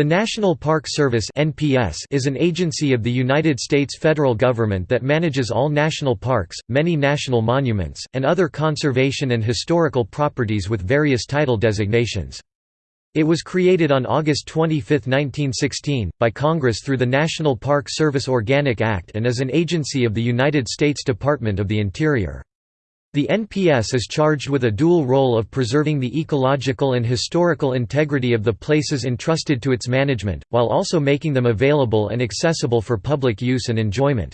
The National Park Service (NPS) is an agency of the United States federal government that manages all national parks, many national monuments, and other conservation and historical properties with various title designations. It was created on August 25, 1916, by Congress through the National Park Service Organic Act and is an agency of the United States Department of the Interior. The NPS is charged with a dual role of preserving the ecological and historical integrity of the places entrusted to its management, while also making them available and accessible for public use and enjoyment.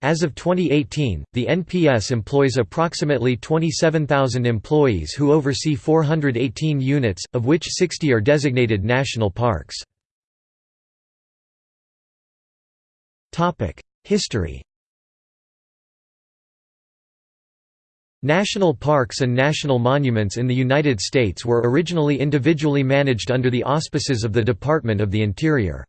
As of 2018, the NPS employs approximately 27,000 employees who oversee 418 units, of which 60 are designated national parks. History National parks and national monuments in the United States were originally individually managed under the auspices of the Department of the Interior.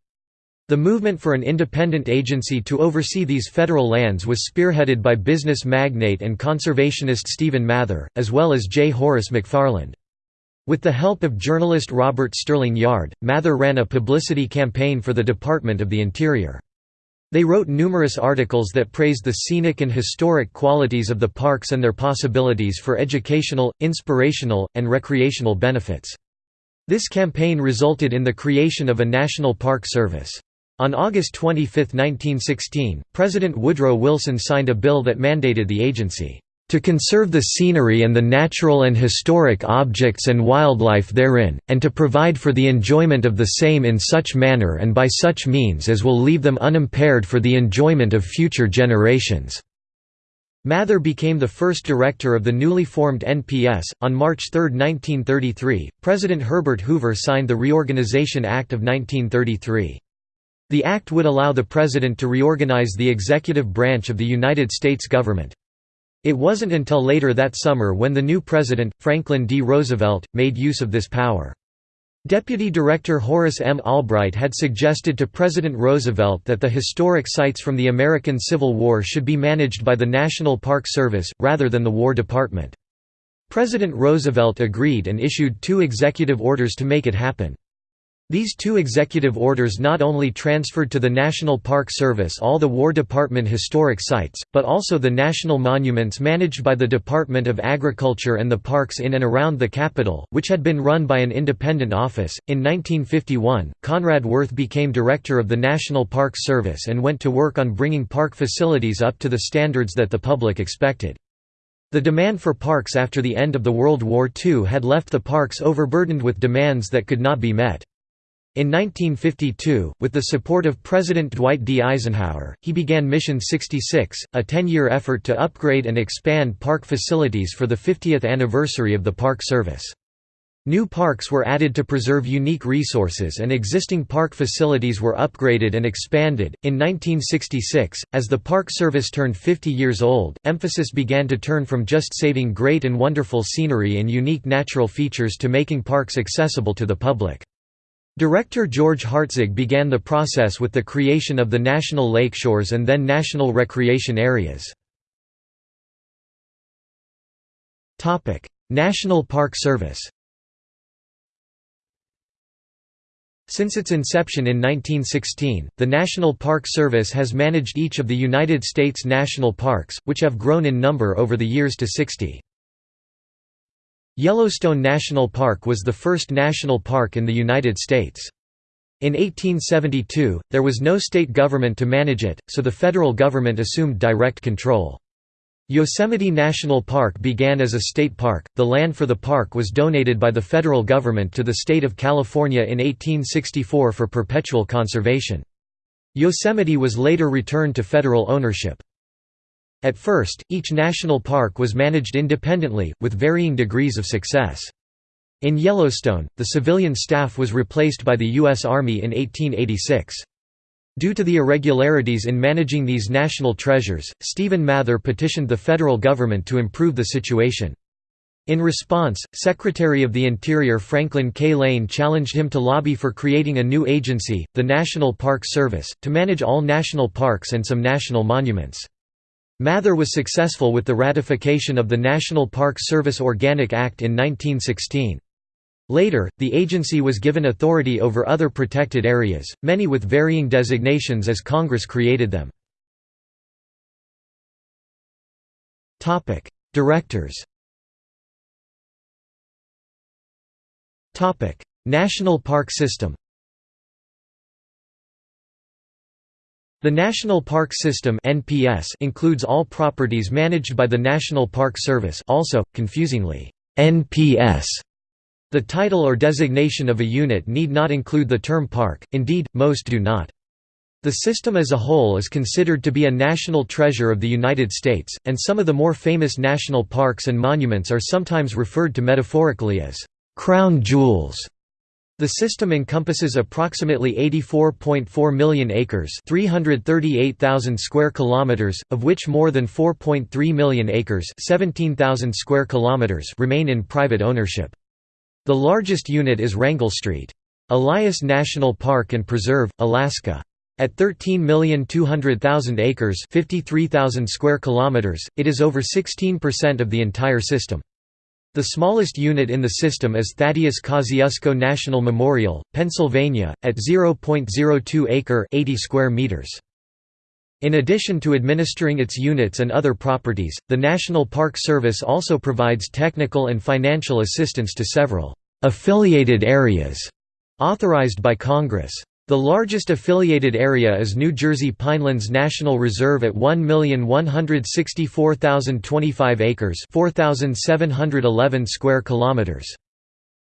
The movement for an independent agency to oversee these federal lands was spearheaded by business magnate and conservationist Stephen Mather, as well as J. Horace McFarland. With the help of journalist Robert Sterling Yard, Mather ran a publicity campaign for the Department of the Interior. They wrote numerous articles that praised the scenic and historic qualities of the parks and their possibilities for educational, inspirational, and recreational benefits. This campaign resulted in the creation of a National Park Service. On August 25, 1916, President Woodrow Wilson signed a bill that mandated the agency to conserve the scenery and the natural and historic objects and wildlife therein, and to provide for the enjoyment of the same in such manner and by such means as will leave them unimpaired for the enjoyment of future generations." Mather became the first director of the newly formed NPS. On March 3, 1933, President Herbert Hoover signed the Reorganization Act of 1933. The act would allow the president to reorganize the executive branch of the United States government. It wasn't until later that summer when the new president, Franklin D. Roosevelt, made use of this power. Deputy Director Horace M. Albright had suggested to President Roosevelt that the historic sites from the American Civil War should be managed by the National Park Service, rather than the War Department. President Roosevelt agreed and issued two executive orders to make it happen. These two executive orders not only transferred to the National Park Service all the War Department historic sites, but also the national monuments managed by the Department of Agriculture and the parks in and around the capital, which had been run by an independent office. In 1951, Conrad Wirth became director of the National Park Service and went to work on bringing park facilities up to the standards that the public expected. The demand for parks after the end of the World War II had left the parks overburdened with demands that could not be met. In 1952, with the support of President Dwight D. Eisenhower, he began Mission 66, a 10-year effort to upgrade and expand park facilities for the 50th anniversary of the Park Service. New parks were added to preserve unique resources and existing park facilities were upgraded and expanded. In 1966, as the Park Service turned 50 years old, emphasis began to turn from just saving great and wonderful scenery and unique natural features to making parks accessible to the public. Director George Hartzog began the process with the creation of the National Lakeshores and then National Recreation Areas. National Park Service Since its inception in 1916, the National Park Service has managed each of the United States national parks, which have grown in number over the years to 60. Yellowstone National Park was the first national park in the United States. In 1872, there was no state government to manage it, so the federal government assumed direct control. Yosemite National Park began as a state park. The land for the park was donated by the federal government to the state of California in 1864 for perpetual conservation. Yosemite was later returned to federal ownership. At first, each national park was managed independently, with varying degrees of success. In Yellowstone, the civilian staff was replaced by the U.S. Army in 1886. Due to the irregularities in managing these national treasures, Stephen Mather petitioned the federal government to improve the situation. In response, Secretary of the Interior Franklin K. Lane challenged him to lobby for creating a new agency, the National Park Service, to manage all national parks and some national monuments. Mather was successful with the ratification of the National Park Service Organic Act in 1916. Later, the agency was given authority over other protected areas, many with varying designations as Congress created them. Directors National Park System The National Park System (NPS) includes all properties managed by the National Park Service, also confusingly NPS. The title or designation of a unit need not include the term park, indeed, most do not. The system as a whole is considered to be a national treasure of the United States, and some of the more famous national parks and monuments are sometimes referred to metaphorically as crown jewels. The system encompasses approximately 84.4 million acres, 338,000 square kilometers, of which more than 4.3 million acres, 17,000 square kilometers remain in private ownership. The largest unit is Wrangell Street. Elias National Park and Preserve, Alaska. At 13,200,000 acres, 53,000 square kilometers, it is over 16% of the entire system. The smallest unit in the system is Thaddeus Kosciuszko National Memorial, Pennsylvania, at 0.02 acre 80 square meters. In addition to administering its units and other properties, the National Park Service also provides technical and financial assistance to several affiliated areas authorized by Congress. The largest affiliated area is New Jersey Pinelands National Reserve at 1,164,025 acres, 4,711 square kilometers.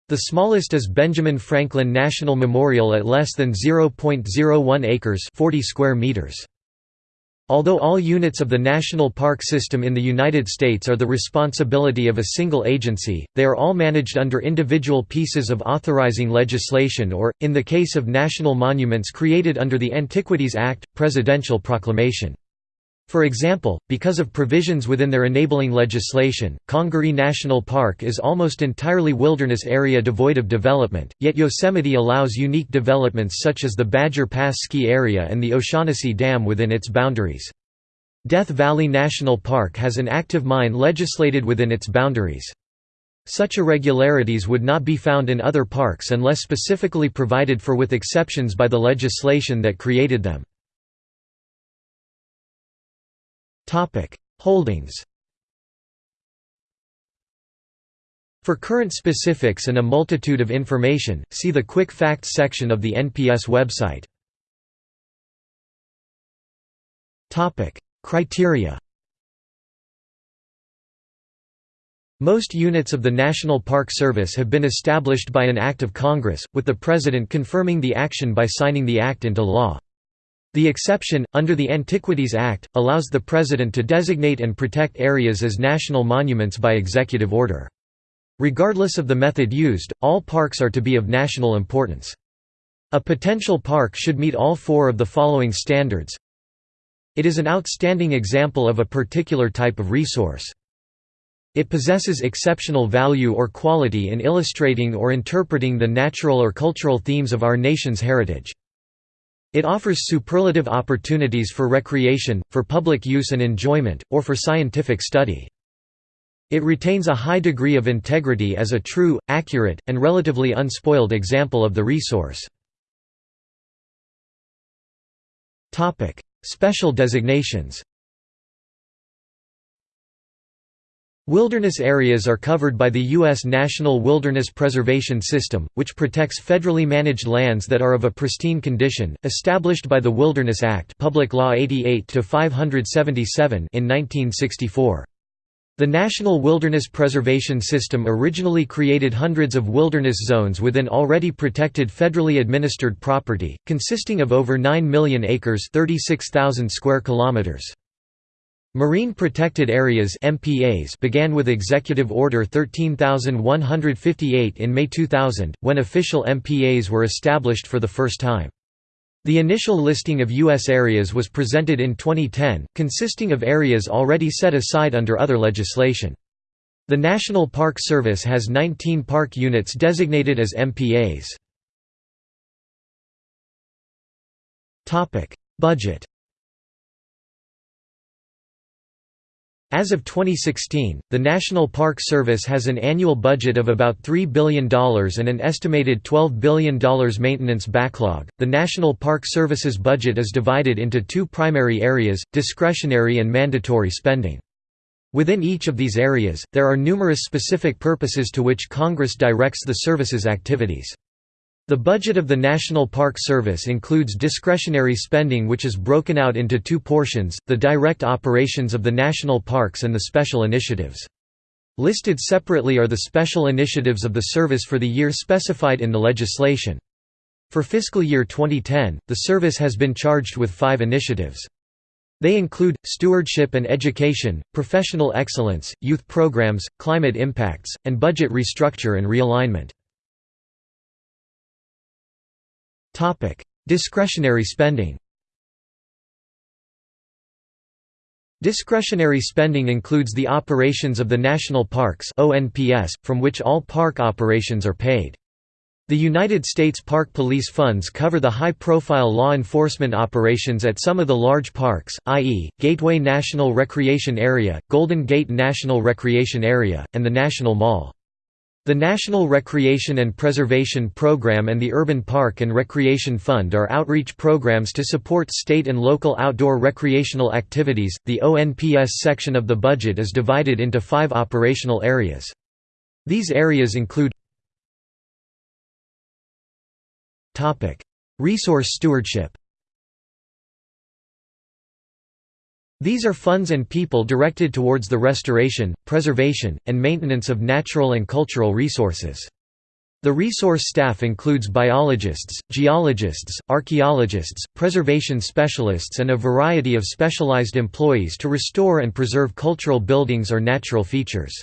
The smallest is Benjamin Franklin National Memorial at less than 0.01 acres, 40 square meters. Although all units of the national park system in the United States are the responsibility of a single agency, they are all managed under individual pieces of authorizing legislation or, in the case of national monuments created under the Antiquities Act, presidential proclamation. For example, because of provisions within their enabling legislation, Congaree National Park is almost entirely wilderness area devoid of development, yet Yosemite allows unique developments such as the Badger Pass ski area and the O'Shaughnessy Dam within its boundaries. Death Valley National Park has an active mine legislated within its boundaries. Such irregularities would not be found in other parks unless specifically provided for with exceptions by the legislation that created them. Topic: Holdings. For current specifics and a multitude of information, see the Quick Facts section of the NPS website. Topic: Criteria. Most units of the National Park Service have been established by an act of Congress, with the President confirming the action by signing the act into law. The exception, under the Antiquities Act, allows the President to designate and protect areas as national monuments by executive order. Regardless of the method used, all parks are to be of national importance. A potential park should meet all four of the following standards. It is an outstanding example of a particular type of resource. It possesses exceptional value or quality in illustrating or interpreting the natural or cultural themes of our nation's heritage. It offers superlative opportunities for recreation, for public use and enjoyment, or for scientific study. It retains a high degree of integrity as a true, accurate, and relatively unspoiled example of the resource. Special designations Wilderness areas are covered by the U.S. National Wilderness Preservation System, which protects federally managed lands that are of a pristine condition, established by the Wilderness Act Public Law 88 in 1964. The National Wilderness Preservation System originally created hundreds of wilderness zones within already protected federally administered property, consisting of over 9 million acres 36,000 square kilometers. Marine Protected Areas MPAs began with Executive Order 13158 in May 2000, when official MPAs were established for the first time. The initial listing of U.S. areas was presented in 2010, consisting of areas already set aside under other legislation. The National Park Service has 19 park units designated as MPAs. Budget As of 2016, the National Park Service has an annual budget of about $3 billion and an estimated $12 billion maintenance backlog. The National Park Service's budget is divided into two primary areas discretionary and mandatory spending. Within each of these areas, there are numerous specific purposes to which Congress directs the service's activities. The budget of the National Park Service includes discretionary spending which is broken out into two portions, the direct operations of the national parks and the special initiatives. Listed separately are the special initiatives of the service for the year specified in the legislation. For fiscal year 2010, the service has been charged with five initiatives. They include, stewardship and education, professional excellence, youth programs, climate impacts, and budget restructure and realignment. Topic: Discretionary spending. Discretionary spending includes the operations of the national parks (ONPS), from which all park operations are paid. The United States Park Police funds cover the high-profile law enforcement operations at some of the large parks, i.e., Gateway National Recreation Area, Golden Gate National Recreation Area, and the National Mall. The National Recreation and Preservation Program and the Urban Park and Recreation Fund are outreach programs to support state and local outdoor recreational activities. The ONPS section of the budget is divided into five operational areas. These areas include Resource stewardship These are funds and people directed towards the restoration, preservation, and maintenance of natural and cultural resources. The resource staff includes biologists, geologists, archaeologists, preservation specialists and a variety of specialized employees to restore and preserve cultural buildings or natural features.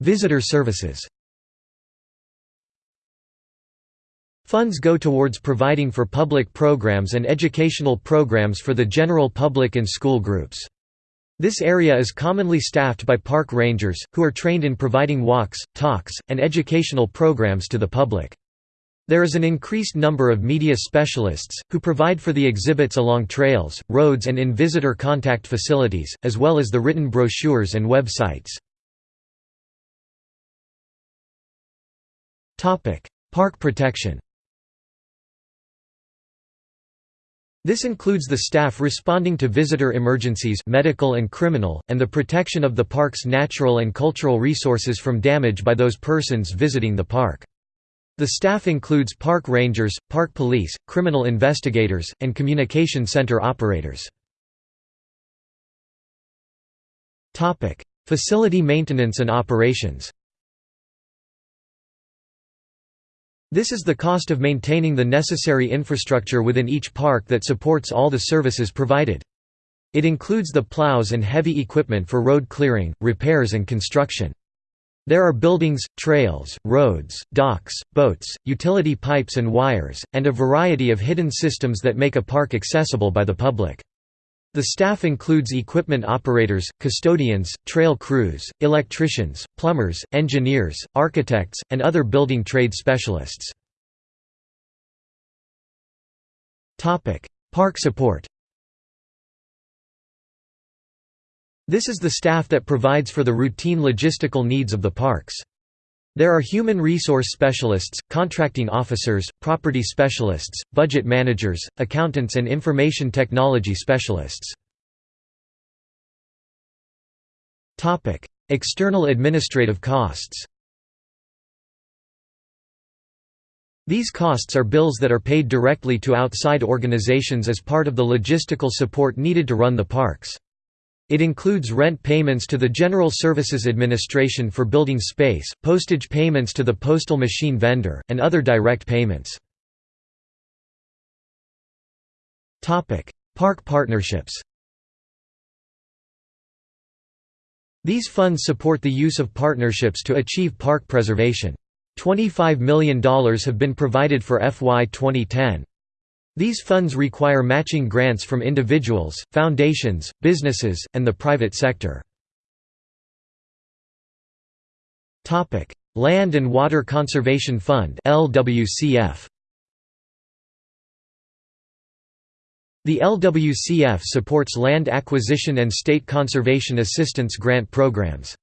Visitor services Funds go towards providing for public programs and educational programs for the general public and school groups. This area is commonly staffed by park rangers, who are trained in providing walks, talks, and educational programs to the public. There is an increased number of media specialists, who provide for the exhibits along trails, roads and in visitor contact facilities, as well as the written brochures and websites. Park protection This includes the staff responding to visitor emergencies medical and criminal, and the protection of the park's natural and cultural resources from damage by those persons visiting the park. The staff includes park rangers, park police, criminal investigators, and communication center operators. Facility maintenance and operations This is the cost of maintaining the necessary infrastructure within each park that supports all the services provided. It includes the plows and heavy equipment for road clearing, repairs and construction. There are buildings, trails, roads, docks, boats, utility pipes and wires, and a variety of hidden systems that make a park accessible by the public. The staff includes equipment operators, custodians, trail crews, electricians, plumbers, engineers, architects, and other building trade specialists. Park support This is the staff that provides for the routine logistical needs of the parks. There are human resource specialists, contracting officers, property specialists, budget managers, accountants and information technology specialists. External administrative costs These costs are bills that are paid directly to outside organizations as part of the logistical support needed to run the parks. It includes rent payments to the General Services Administration for building space, postage payments to the postal machine vendor, and other direct payments. Park partnerships These funds support the use of partnerships to achieve park preservation. $25 million have been provided for FY 2010. These funds require matching grants from individuals, foundations, businesses, and the private sector. Land and Water Conservation Fund LWCF. The LWCF supports land acquisition and state conservation assistance grant programs.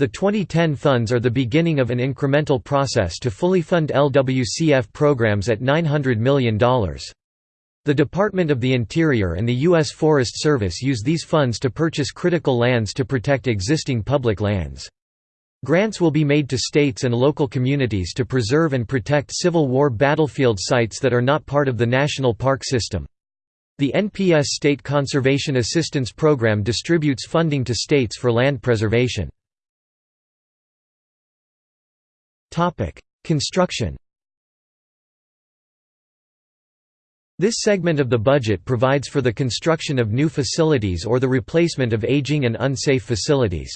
The 2010 funds are the beginning of an incremental process to fully fund LWCF programs at $900 million. The Department of the Interior and the U.S. Forest Service use these funds to purchase critical lands to protect existing public lands. Grants will be made to states and local communities to preserve and protect Civil War battlefield sites that are not part of the national park system. The NPS State Conservation Assistance Program distributes funding to states for land preservation. Construction This segment of the budget provides for the construction of new facilities or the replacement of aging and unsafe facilities.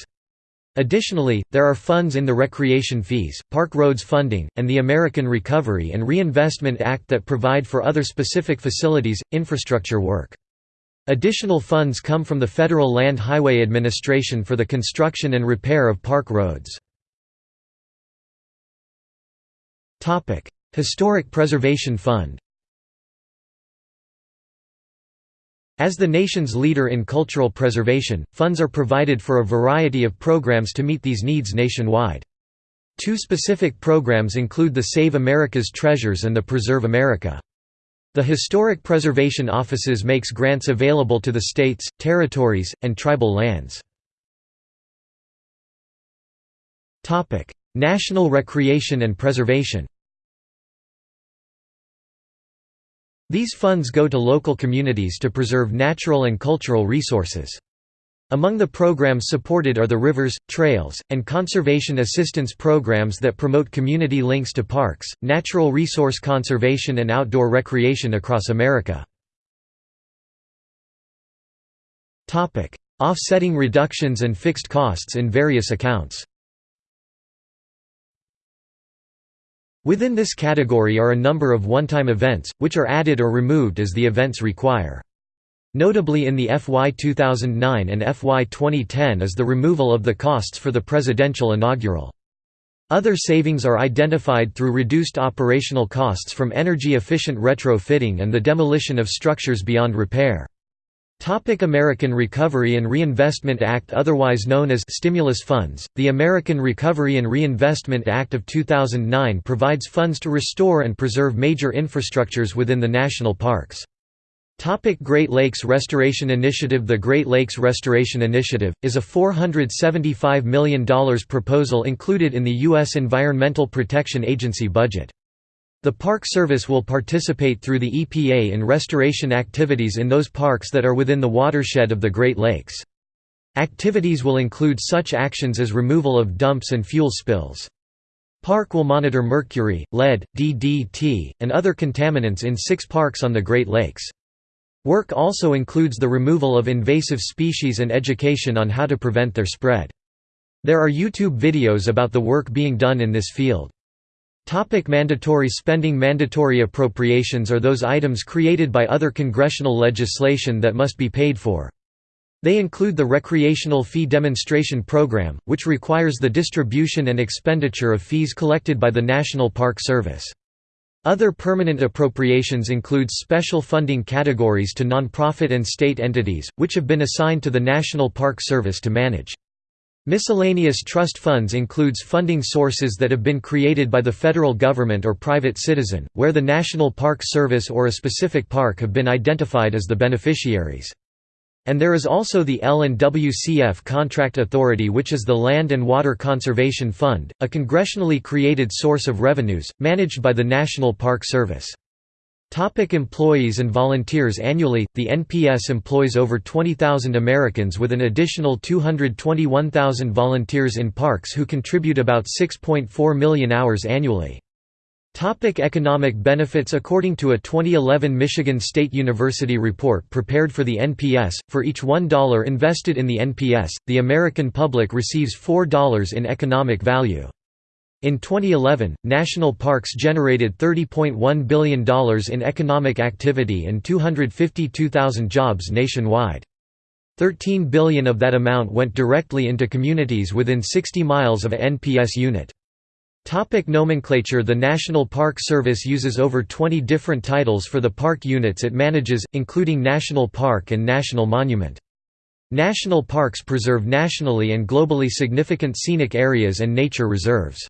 Additionally, there are funds in the Recreation Fees, Park Roads Funding, and the American Recovery and Reinvestment Act that provide for other specific facilities, infrastructure work. Additional funds come from the Federal Land Highway Administration for the construction and repair of park roads. Historic Preservation Fund As the nation's leader in cultural preservation, funds are provided for a variety of programs to meet these needs nationwide. Two specific programs include the Save America's Treasures and the Preserve America. The Historic Preservation Offices makes grants available to the states, territories, and tribal lands. National Recreation and Preservation These funds go to local communities to preserve natural and cultural resources. Among the programs supported are the rivers, trails, and conservation assistance programs that promote community links to parks, natural resource conservation and outdoor recreation across America. Offsetting reductions and fixed costs in various accounts Within this category are a number of one-time events, which are added or removed as the events require. Notably in the FY 2009 and FY 2010 is the removal of the costs for the presidential inaugural. Other savings are identified through reduced operational costs from energy-efficient retrofitting and the demolition of structures beyond repair. Topic American Recovery and Reinvestment Act Otherwise known as stimulus funds, the American Recovery and Reinvestment Act of 2009 provides funds to restore and preserve major infrastructures within the national parks. Topic Great Lakes Restoration Initiative The Great Lakes Restoration Initiative, is a $475 million proposal included in the U.S. Environmental Protection Agency budget. The Park Service will participate through the EPA in restoration activities in those parks that are within the watershed of the Great Lakes. Activities will include such actions as removal of dumps and fuel spills. Park will monitor mercury, lead, DDT, and other contaminants in six parks on the Great Lakes. Work also includes the removal of invasive species and education on how to prevent their spread. There are YouTube videos about the work being done in this field. Topic mandatory spending Mandatory appropriations are those items created by other congressional legislation that must be paid for. They include the Recreational Fee Demonstration Program, which requires the distribution and expenditure of fees collected by the National Park Service. Other permanent appropriations include special funding categories to nonprofit and state entities, which have been assigned to the National Park Service to manage. Miscellaneous trust funds includes funding sources that have been created by the federal government or private citizen, where the National Park Service or a specific park have been identified as the beneficiaries. And there is also the L&WCF Contract Authority which is the Land and Water Conservation Fund, a congressionally created source of revenues, managed by the National Park Service. Topic employees and volunteers Annually, the NPS employs over 20,000 Americans with an additional 221,000 volunteers in parks who contribute about 6.4 million hours annually. Topic economic benefits According to a 2011 Michigan State University report prepared for the NPS, for each $1 invested in the NPS, the American public receives $4 in economic value. In 2011, national parks generated $30.1 billion in economic activity and 252,000 jobs nationwide. 13 billion of that amount went directly into communities within 60 miles of a NPS unit. Topic nomenclature The National Park Service uses over 20 different titles for the park units it manages, including National Park and National Monument. National parks preserve nationally and globally significant scenic areas and nature reserves.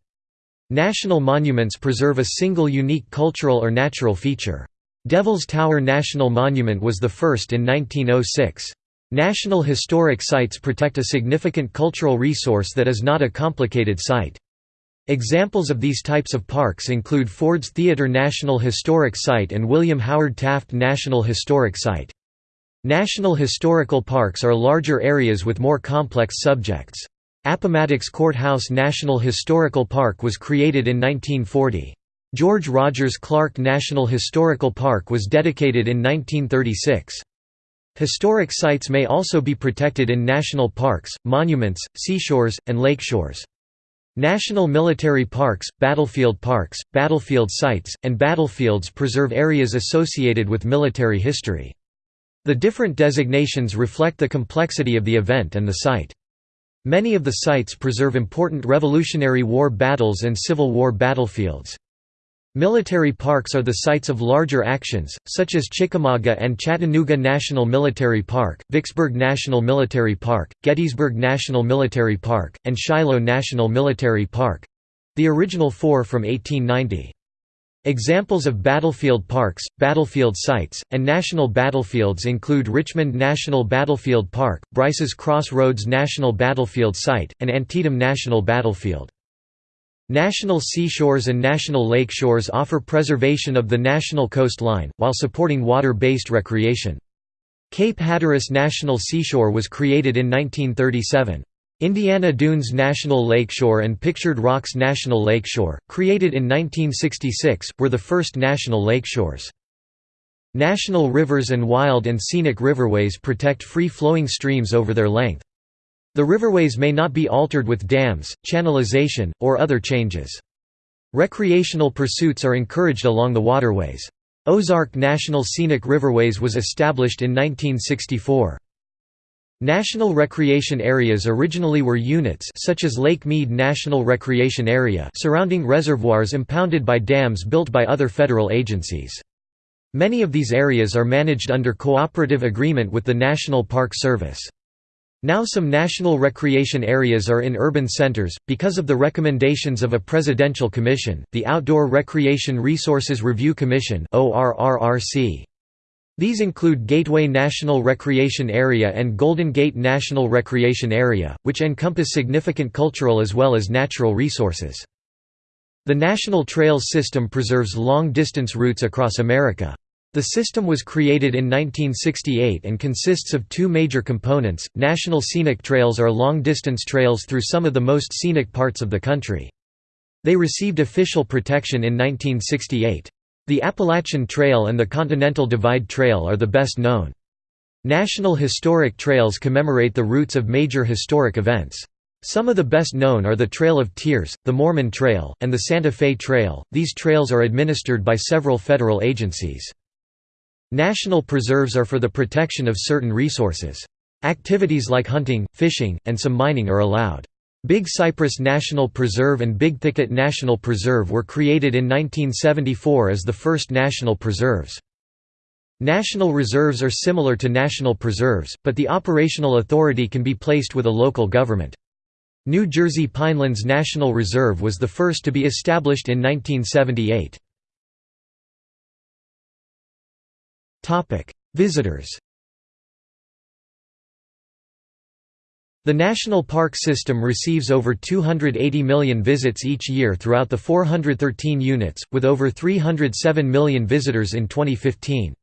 National monuments preserve a single unique cultural or natural feature. Devil's Tower National Monument was the first in 1906. National historic sites protect a significant cultural resource that is not a complicated site. Examples of these types of parks include Ford's Theatre National Historic Site and William Howard Taft National Historic Site. National historical parks are larger areas with more complex subjects. Appomattox Courthouse National Historical Park was created in 1940. George Rogers Clark National Historical Park was dedicated in 1936. Historic sites may also be protected in national parks, monuments, seashores, and lakeshores. National military parks, battlefield parks, battlefield sites, and battlefields preserve areas associated with military history. The different designations reflect the complexity of the event and the site. Many of the sites preserve important Revolutionary War battles and Civil War battlefields. Military parks are the sites of larger actions, such as Chickamauga and Chattanooga National Military Park, Vicksburg National Military Park, Gettysburg National Military Park, and Shiloh National Military Park—the original four from 1890. Examples of battlefield parks, battlefield sites, and national battlefields include Richmond National Battlefield Park, Bryce's Crossroads National Battlefield Site, and Antietam National Battlefield. National seashores and national lake shores offer preservation of the national coastline, while supporting water-based recreation. Cape Hatteras National Seashore was created in 1937. Indiana Dunes National Lakeshore and Pictured Rocks National Lakeshore, created in 1966, were the first national lakeshores. National rivers and wild and scenic riverways protect free-flowing streams over their length. The riverways may not be altered with dams, channelization, or other changes. Recreational pursuits are encouraged along the waterways. Ozark National Scenic Riverways was established in 1964. National recreation areas originally were units such as Lake Mead National Recreation Area surrounding reservoirs impounded by dams built by other federal agencies. Many of these areas are managed under cooperative agreement with the National Park Service. Now some national recreation areas are in urban centers, because of the recommendations of a presidential commission, the Outdoor Recreation Resources Review Commission These include Gateway National Recreation Area and Golden Gate National Recreation Area, which encompass significant cultural as well as natural resources. The National Trails System preserves long-distance routes across America. The system was created in 1968 and consists of two major components. National Scenic Trails are long distance trails through some of the most scenic parts of the country. They received official protection in 1968. The Appalachian Trail and the Continental Divide Trail are the best known. National Historic Trails commemorate the routes of major historic events. Some of the best known are the Trail of Tears, the Mormon Trail, and the Santa Fe Trail. These trails are administered by several federal agencies. National preserves are for the protection of certain resources. Activities like hunting, fishing, and some mining are allowed. Big Cypress National Preserve and Big Thicket National Preserve were created in 1974 as the first national preserves. National reserves are similar to national preserves, but the operational authority can be placed with a local government. New Jersey Pinelands National Reserve was the first to be established in 1978. Topic: Visitors. The national park system receives over 280 million visits each year throughout the 413 units, with over 307 million visitors in 2015.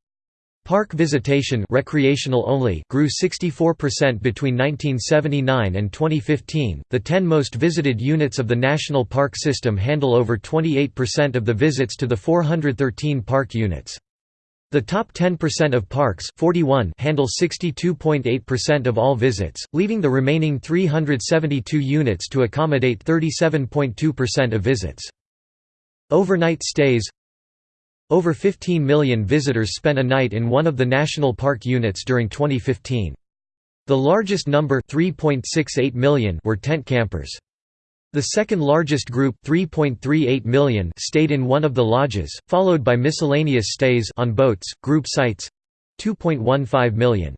Park visitation recreational only grew 64% between 1979 and 2015. The 10 most visited units of the national park system handle over 28% of the visits to the 413 park units. The top 10% of parks 41 handle 62.8% of all visits, leaving the remaining 372 units to accommodate 37.2% of visits. Overnight stays Over 15 million visitors spent a night in one of the national park units during 2015. The largest number 3.68 million were tent campers. The second largest group 3.38 million stayed in one of the lodges, followed by miscellaneous stays on boats, group sites 2.15 million.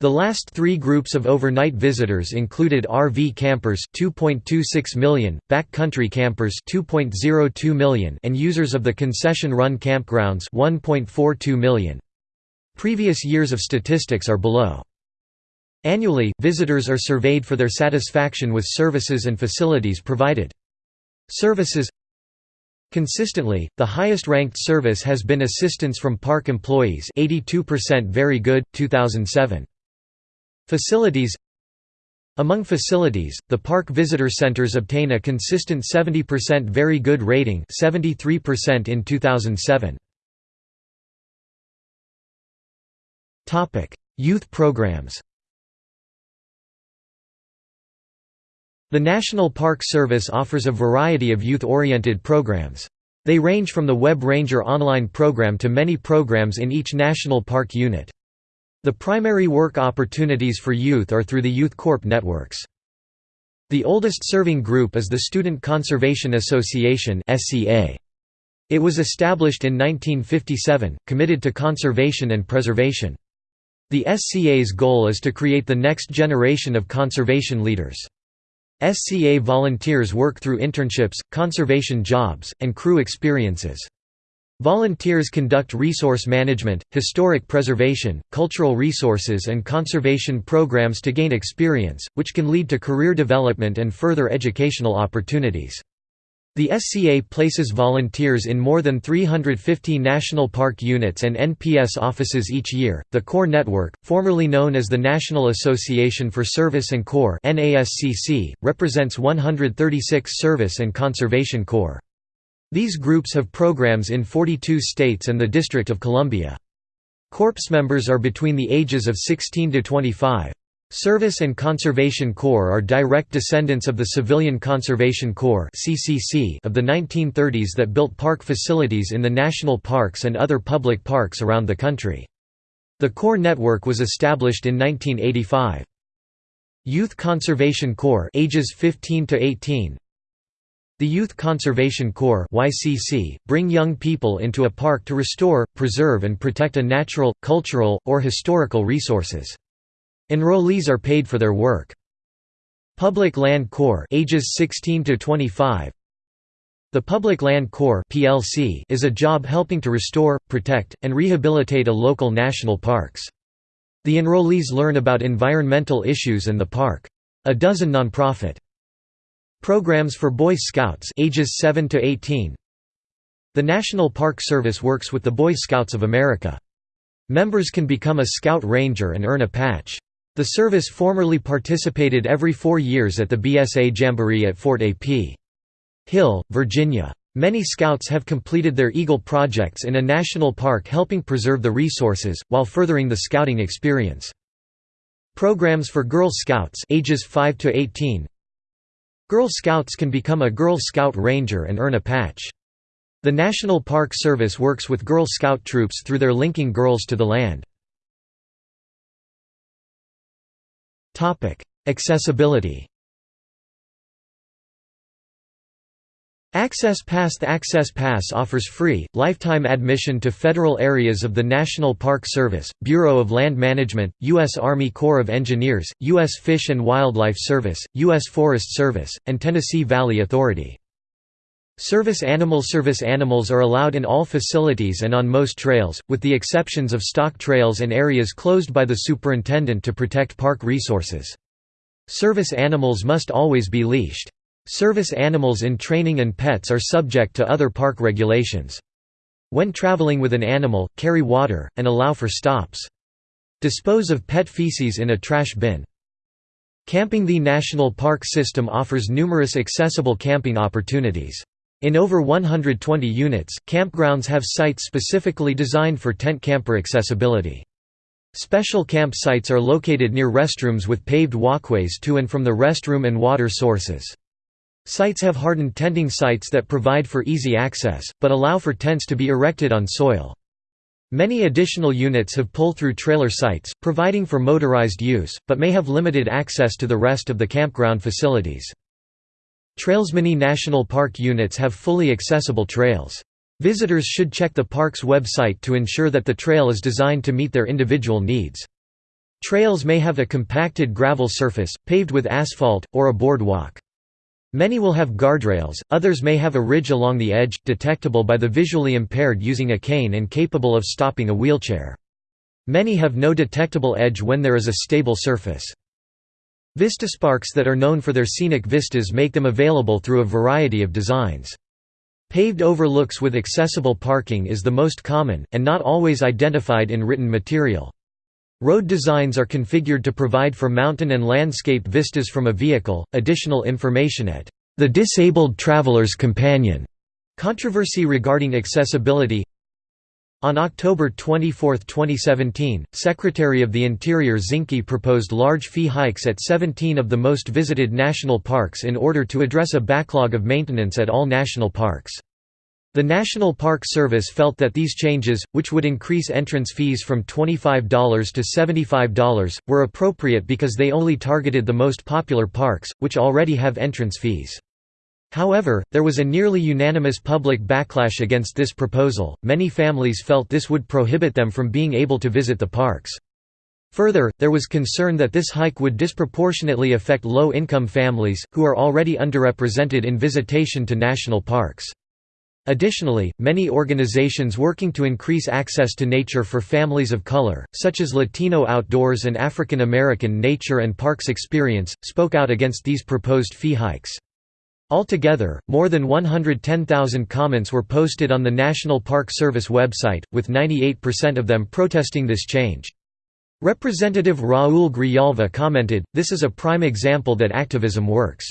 The last three groups of overnight visitors included RV campers 2.26 million, backcountry campers 2.02 million and users of the concession-run campgrounds 1.42 million. Previous years of statistics are below. Annually, visitors are surveyed for their satisfaction with services and facilities provided. Services Consistently, the highest-ranked service has been assistance from park employees 82% very good, 2007. Facilities Among facilities, the park visitor centers obtain a consistent 70% very good rating 73% in 2007. Youth programs The National Park Service offers a variety of youth-oriented programs. They range from the Web Ranger online program to many programs in each national park unit. The primary work opportunities for youth are through the Youth Corp networks. The oldest serving group is the Student Conservation Association It was established in 1957, committed to conservation and preservation. The SCA's goal is to create the next generation of conservation leaders. SCA volunteers work through internships, conservation jobs, and crew experiences. Volunteers conduct resource management, historic preservation, cultural resources and conservation programs to gain experience, which can lead to career development and further educational opportunities. The SCA places volunteers in more than 350 national park units and NPS offices each year. The Corps network, formerly known as the National Association for Service and Corps (NASCC), represents 136 service and conservation corps. These groups have programs in 42 states and the District of Columbia. Corps members are between the ages of 16 to 25. Service and Conservation Corps are direct descendants of the Civilian Conservation Corps of the 1930s that built park facilities in the national parks and other public parks around the country. The Corps network was established in 1985. Youth Conservation Corps ages 15 to 18 The Youth Conservation Corps YCC, bring young people into a park to restore, preserve and protect a natural, cultural, or historical resources. Enrollees are paid for their work. Public Land Corps ages 16 to 25 The Public Land Corps PLC is a job helping to restore, protect, and rehabilitate a local national parks. The enrollees learn about environmental issues and the park. A dozen nonprofit programs for Boy Scouts ages 7 to 18 The National Park Service works with the Boy Scouts of America. Members can become a Scout Ranger and earn a patch. The service formerly participated every four years at the BSA Jamboree at Fort A.P. Hill, Virginia. Many Scouts have completed their Eagle projects in a national park helping preserve the resources, while furthering the scouting experience. Programs for Girl Scouts ages 5 to 18. Girl Scouts can become a Girl Scout Ranger and earn a patch. The National Park Service works with Girl Scout troops through their linking girls to the land. Accessibility Access Pass The Access Pass offers free, lifetime admission to federal areas of the National Park Service, Bureau of Land Management, U.S. Army Corps of Engineers, U.S. Fish and Wildlife Service, U.S. Forest Service, and Tennessee Valley Authority. Service animal Service animals are allowed in all facilities and on most trails, with the exceptions of stock trails and areas closed by the superintendent to protect park resources. Service animals must always be leashed. Service animals in training and pets are subject to other park regulations. When traveling with an animal, carry water, and allow for stops. Dispose of pet feces in a trash bin. Camping The National Park System offers numerous accessible camping opportunities. In over 120 units, campgrounds have sites specifically designed for tent camper accessibility. Special campsites are located near restrooms with paved walkways to and from the restroom and water sources. Sites have hardened tenting sites that provide for easy access, but allow for tents to be erected on soil. Many additional units have pull-through trailer sites, providing for motorized use, but may have limited access to the rest of the campground facilities. Trails Many National Park units have fully accessible trails. Visitors should check the park's website to ensure that the trail is designed to meet their individual needs. Trails may have a compacted gravel surface, paved with asphalt, or a boardwalk. Many will have guardrails, others may have a ridge along the edge, detectable by the visually impaired using a cane and capable of stopping a wheelchair. Many have no detectable edge when there is a stable surface. Vistasparks that are known for their scenic vistas make them available through a variety of designs. Paved overlooks with accessible parking is the most common, and not always identified in written material. Road designs are configured to provide for mountain and landscape vistas from a vehicle. Additional information at the Disabled Traveler's Companion. Controversy regarding accessibility on October 24, 2017, Secretary of the Interior Zinke proposed large fee hikes at 17 of the most visited national parks in order to address a backlog of maintenance at all national parks. The National Park Service felt that these changes, which would increase entrance fees from $25 to $75, were appropriate because they only targeted the most popular parks, which already have entrance fees. However, there was a nearly unanimous public backlash against this proposal, many families felt this would prohibit them from being able to visit the parks. Further, there was concern that this hike would disproportionately affect low-income families, who are already underrepresented in visitation to national parks. Additionally, many organizations working to increase access to nature for families of color, such as Latino Outdoors and African American Nature and Parks Experience, spoke out against these proposed fee hikes. Altogether, more than 110,000 comments were posted on the National Park Service website, with 98% of them protesting this change. Representative Raul Grijalva commented, this is a prime example that activism works.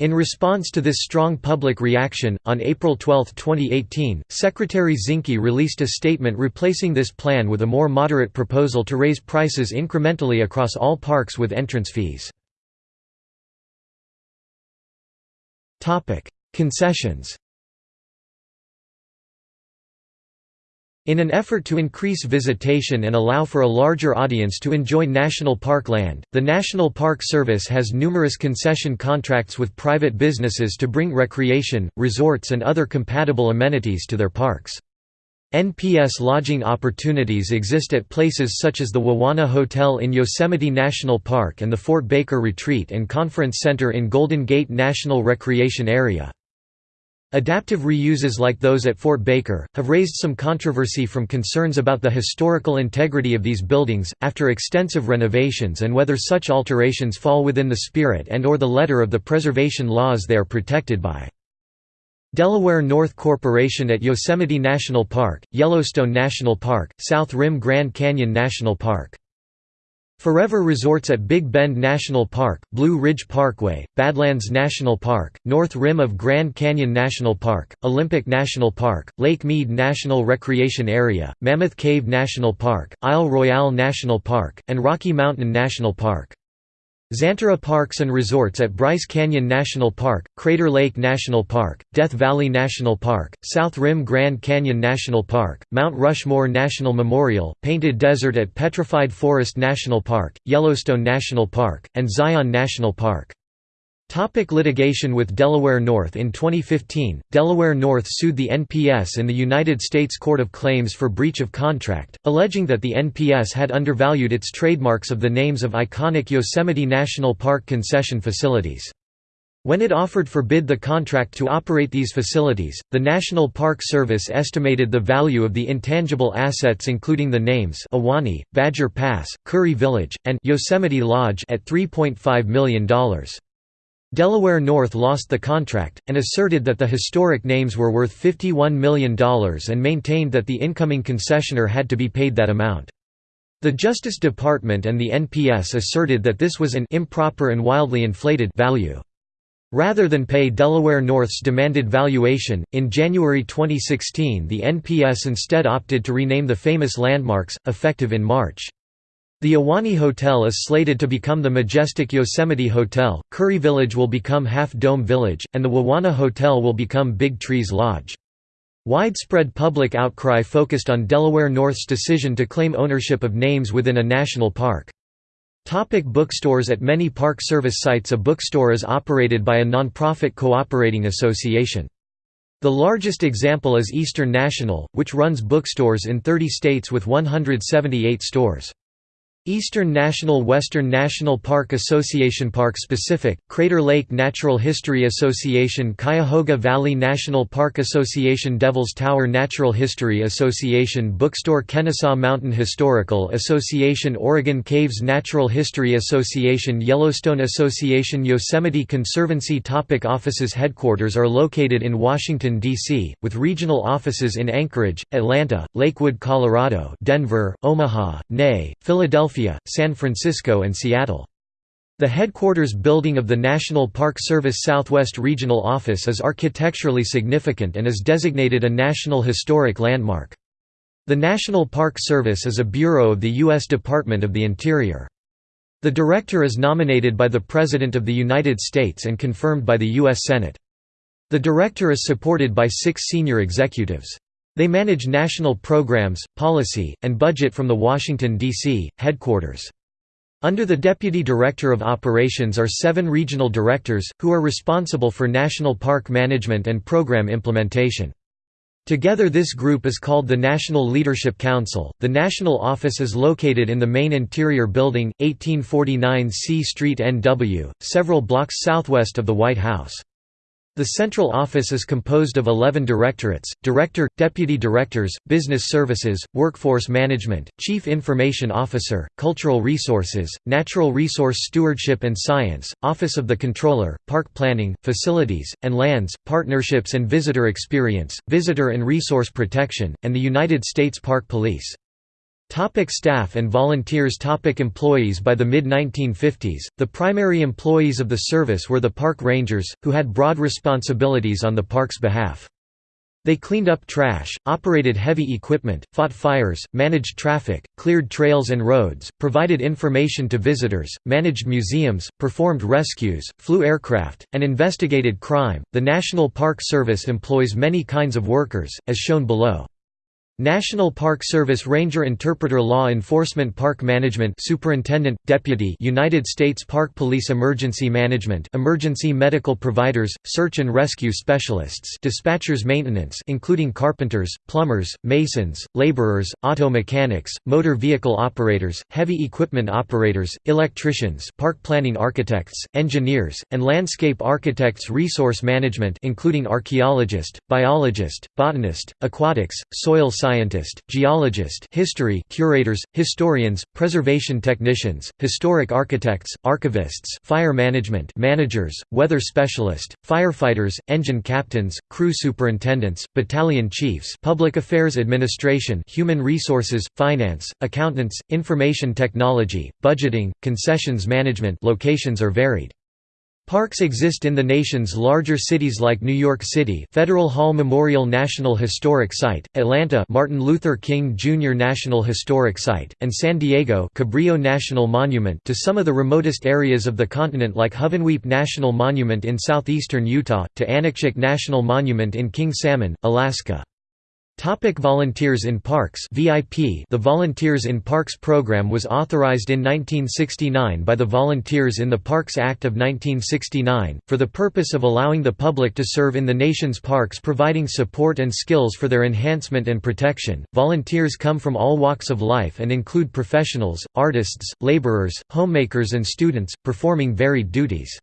In response to this strong public reaction, on April 12, 2018, Secretary Zinke released a statement replacing this plan with a more moderate proposal to raise prices incrementally across all parks with entrance fees. Concessions In an effort to increase visitation and allow for a larger audience to enjoy national park land, the National Park Service has numerous concession contracts with private businesses to bring recreation, resorts and other compatible amenities to their parks. NPS lodging opportunities exist at places such as the Wawona Hotel in Yosemite National Park and the Fort Baker Retreat and Conference Center in Golden Gate National Recreation Area. Adaptive reuses like those at Fort Baker, have raised some controversy from concerns about the historical integrity of these buildings, after extensive renovations and whether such alterations fall within the spirit and or the letter of the preservation laws they are protected by. Delaware North Corporation at Yosemite National Park, Yellowstone National Park, South Rim Grand Canyon National Park Forever Resorts at Big Bend National Park, Blue Ridge Parkway, Badlands National Park, North Rim of Grand Canyon National Park, Olympic National Park, Lake Mead National Recreation Area, Mammoth Cave National Park, Isle Royale National Park, and Rocky Mountain National Park. Xanterra Parks and Resorts at Bryce Canyon National Park, Crater Lake National Park, Death Valley National Park, South Rim Grand Canyon National Park, Mount Rushmore National Memorial, Painted Desert at Petrified Forest National Park, Yellowstone National Park, and Zion National Park. Topic litigation with Delaware North In 2015, Delaware North sued the NPS in the United States Court of Claims for breach of contract, alleging that the NPS had undervalued its trademarks of the names of iconic Yosemite National Park concession facilities. When it offered for bid the contract to operate these facilities, the National Park Service estimated the value of the intangible assets including the names Ahwahnee, Badger Pass, Curry Village, and Yosemite Lodge at $3.5 million. Delaware North lost the contract, and asserted that the historic names were worth $51 million and maintained that the incoming concessioner had to be paid that amount. The Justice Department and the NPS asserted that this was an improper and wildly inflated value. Rather than pay Delaware North's demanded valuation, in January 2016 the NPS instead opted to rename the famous landmarks, effective in March. The Ahwahnee Hotel is slated to become the majestic Yosemite Hotel, Curry Village will become Half Dome Village, and the Wawona Hotel will become Big Trees Lodge. Widespread public outcry focused on Delaware North's decision to claim ownership of names within a national park. Topic bookstores At many Park Service sites a bookstore is operated by a non-profit cooperating association. The largest example is Eastern National, which runs bookstores in 30 states with 178 stores. Eastern National Western National Park Association Park Specific, Crater Lake Natural History Association Cuyahoga Valley National Park Association Devil's Tower Natural History Association Bookstore Kennesaw Mountain Historical Association Oregon Caves Natural History Association Yellowstone Association Yosemite Conservancy Topic Offices Headquarters are located in Washington, D.C., with regional offices in Anchorage, Atlanta, Lakewood, Colorado Denver, Omaha, Ney, Philadelphia Philadelphia, San Francisco and Seattle. The headquarters building of the National Park Service Southwest Regional Office is architecturally significant and is designated a National Historic Landmark. The National Park Service is a bureau of the U.S. Department of the Interior. The director is nominated by the President of the United States and confirmed by the U.S. Senate. The director is supported by six senior executives. They manage national programs, policy, and budget from the Washington, D.C., headquarters. Under the Deputy Director of Operations are seven regional directors, who are responsible for national park management and program implementation. Together this group is called the National Leadership Council. The national office is located in the main interior building, 1849 C Street NW, several blocks southwest of the White House. The central office is composed of 11 directorates, director, deputy directors, business services, workforce management, chief information officer, cultural resources, natural resource stewardship and science, office of the controller, park planning, facilities, and lands, partnerships and visitor experience, visitor and resource protection, and the United States Park Police. Topic staff and volunteers Topic Employees By the mid-1950s, the primary employees of the service were the park rangers, who had broad responsibilities on the park's behalf. They cleaned up trash, operated heavy equipment, fought fires, managed traffic, cleared trails and roads, provided information to visitors, managed museums, performed rescues, flew aircraft, and investigated crime. The National Park Service employs many kinds of workers, as shown below. National Park Service Ranger Interpreter Law Enforcement Park Management Superintendent, Deputy United States Park Police Emergency Management Emergency Medical Providers, Search and Rescue Specialists Dispatchers Maintenance including carpenters, plumbers, masons, laborers, auto mechanics, motor vehicle operators, heavy equipment operators, electricians park planning architects, engineers, and landscape architects Resource Management including archaeologist, biologist, botanist, aquatics, soil scientist, geologist history curators, historians, preservation technicians, historic architects, archivists fire management managers, weather specialist, firefighters, engine captains, crew superintendents, battalion chiefs public affairs administration human resources, finance, accountants, information technology, budgeting, concessions management locations are varied. Parks exist in the nation's larger cities like New York City Federal Hall Memorial National Historic Site, Atlanta Martin Luther King Jr. National Historic Site, and San Diego Cabrillo National Monument to some of the remotest areas of the continent like Hovenweep National Monument in southeastern Utah, to Aniakchak National Monument in King Salmon, Alaska. Topic volunteers in Parks VIP The Volunteers in Parks program was authorized in 1969 by the Volunteers in the Parks Act of 1969, for the purpose of allowing the public to serve in the nation's parks providing support and skills for their enhancement and protection. Volunteers come from all walks of life and include professionals, artists, laborers, homemakers and students, performing varied duties.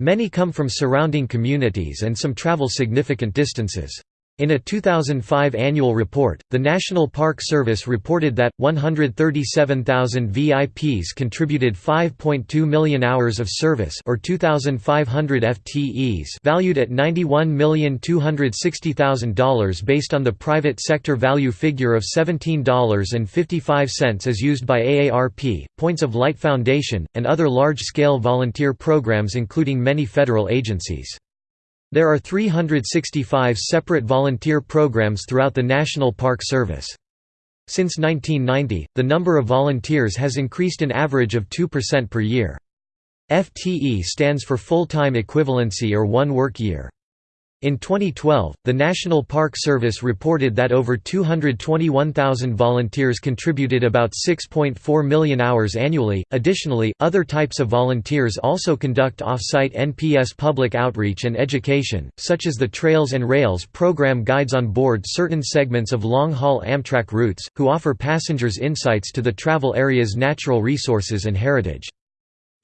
Many come from surrounding communities and some travel significant distances. In a 2005 annual report, the National Park Service reported that 137,000 VIPs contributed 5.2 million hours of service or 2500 FTEs, valued at $91,260,000 based on the private sector value figure of $17.55 as used by AARP, Points of Light Foundation, and other large-scale volunteer programs including many federal agencies. There are 365 separate volunteer programs throughout the National Park Service. Since 1990, the number of volunteers has increased an average of 2% per year. FTE stands for full-time equivalency or one work year. In 2012, the National Park Service reported that over 221,000 volunteers contributed about 6.4 million hours annually. Additionally, other types of volunteers also conduct off-site NPS public outreach and education, such as the Trails and Rails program guides on board certain segments of long-haul Amtrak routes, who offer passengers insights to the travel area's natural resources and heritage.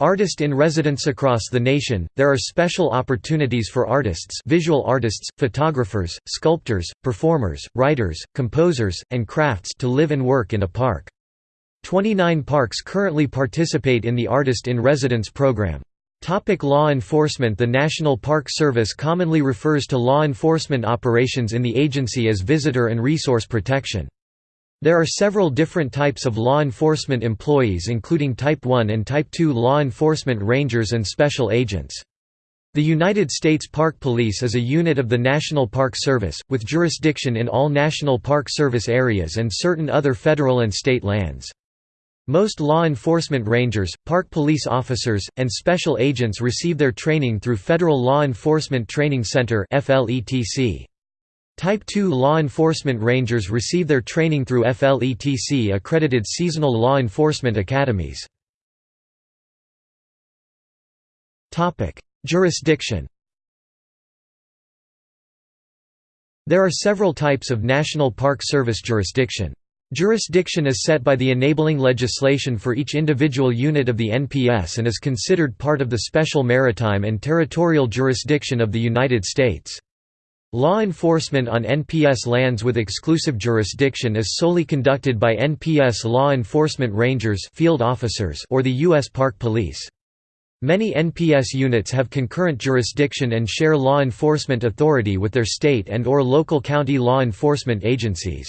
Artist in residence across the nation, there are special opportunities for artists visual artists, photographers, sculptors, performers, writers, composers, and crafts to live and work in a park. 29 parks currently participate in the Artist in Residence program. Topic law enforcement The National Park Service commonly refers to law enforcement operations in the agency as visitor and resource protection. There are several different types of law enforcement employees including Type 1 and Type 2 law enforcement rangers and special agents. The United States Park Police is a unit of the National Park Service, with jurisdiction in all National Park Service areas and certain other federal and state lands. Most law enforcement rangers, park police officers, and special agents receive their training through Federal Law Enforcement Training Center FLETC. Type 2 law enforcement rangers receive their training through FLETC accredited seasonal law enforcement academies. Jurisdiction There are several types of National Park Service jurisdiction. Jurisdiction is set by the enabling legislation for each individual unit of the NPS and is considered part of the special maritime and territorial jurisdiction of the United States. Law enforcement on NPS lands with exclusive jurisdiction is solely conducted by NPS law enforcement rangers field officers or the U.S. Park Police. Many NPS units have concurrent jurisdiction and share law enforcement authority with their state and or local county law enforcement agencies.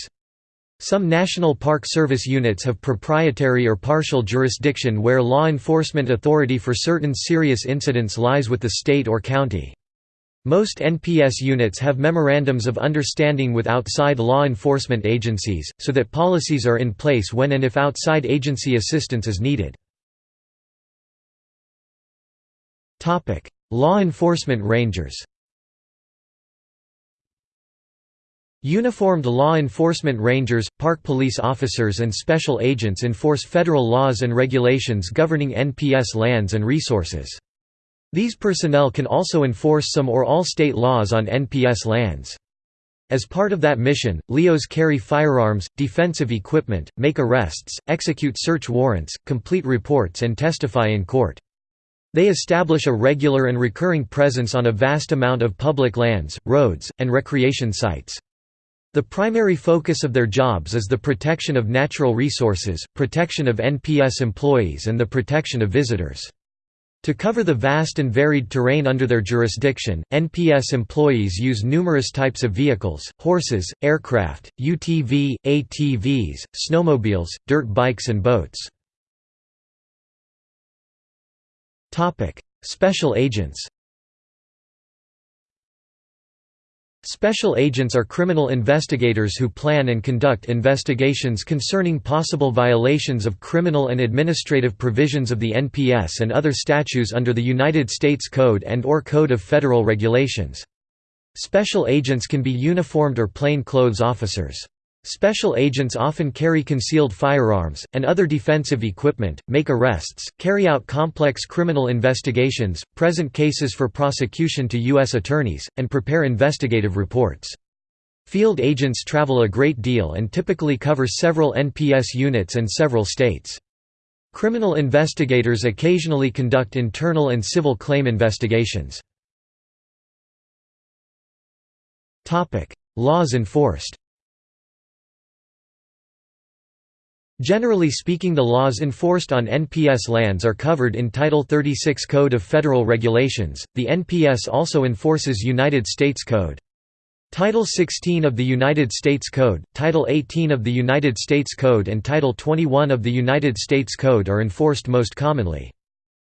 Some National Park Service units have proprietary or partial jurisdiction where law enforcement authority for certain serious incidents lies with the state or county. Most NPS units have memorandums of understanding with outside law enforcement agencies, so that policies are in place when and if outside agency assistance is needed. Law enforcement rangers Uniformed law enforcement rangers, park police officers and special agents enforce federal laws and regulations governing NPS lands and resources. These personnel can also enforce some or all state laws on NPS lands. As part of that mission, LEOs carry firearms, defensive equipment, make arrests, execute search warrants, complete reports and testify in court. They establish a regular and recurring presence on a vast amount of public lands, roads, and recreation sites. The primary focus of their jobs is the protection of natural resources, protection of NPS employees and the protection of visitors. To cover the vast and varied terrain under their jurisdiction, NPS employees use numerous types of vehicles, horses, aircraft, UTV, ATVs, snowmobiles, dirt bikes and boats. Special agents Special agents are criminal investigators who plan and conduct investigations concerning possible violations of criminal and administrative provisions of the NPS and other statutes under the United States Code and or Code of Federal Regulations. Special agents can be uniformed or plain clothes officers. Special agents often carry concealed firearms, and other defensive equipment, make arrests, carry out complex criminal investigations, present cases for prosecution to U.S. attorneys, and prepare investigative reports. Field agents travel a great deal and typically cover several NPS units and several states. Criminal investigators occasionally conduct internal and civil claim investigations. Laws enforced Generally speaking the laws enforced on NPS lands are covered in Title 36 Code of Federal Regulations, the NPS also enforces United States Code. Title 16 of the United States Code, Title 18 of the United States Code and Title 21 of the United States Code are enforced most commonly.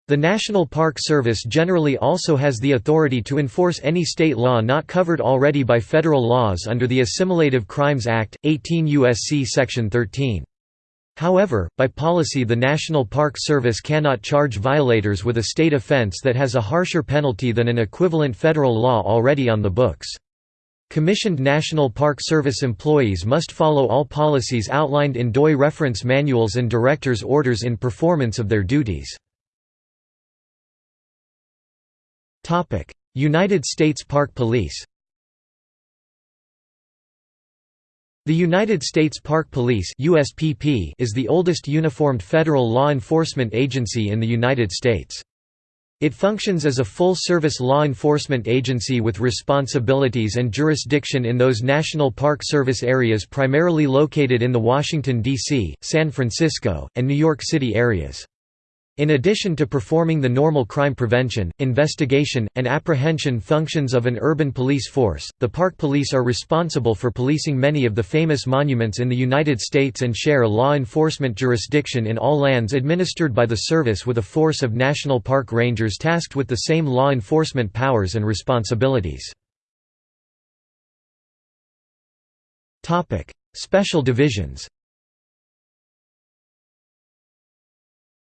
The National Park Service generally also has the authority to enforce any state law not covered already by federal laws under the Assimilative Crimes Act, 18 U.S.C. Section 13. However, by policy the National Park Service cannot charge violators with a state offense that has a harsher penalty than an equivalent federal law already on the books. Commissioned National Park Service employees must follow all policies outlined in DOI reference manuals and director's orders in performance of their duties. United States Park Police The United States Park Police USPP is the oldest uniformed federal law enforcement agency in the United States. It functions as a full-service law enforcement agency with responsibilities and jurisdiction in those National Park Service areas primarily located in the Washington, D.C., San Francisco, and New York City areas. In addition to performing the normal crime prevention, investigation, and apprehension functions of an urban police force, the park police are responsible for policing many of the famous monuments in the United States and share law enforcement jurisdiction in all lands administered by the service with a force of national park rangers tasked with the same law enforcement powers and responsibilities. Special divisions